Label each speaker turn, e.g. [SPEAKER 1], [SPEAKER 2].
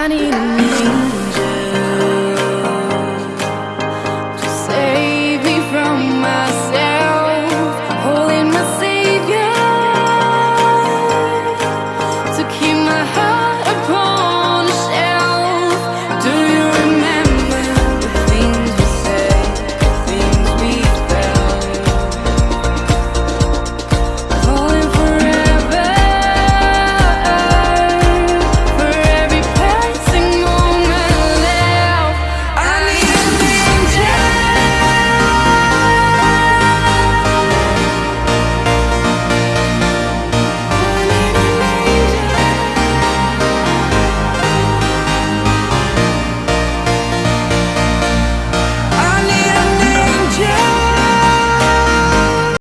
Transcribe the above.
[SPEAKER 1] I need you.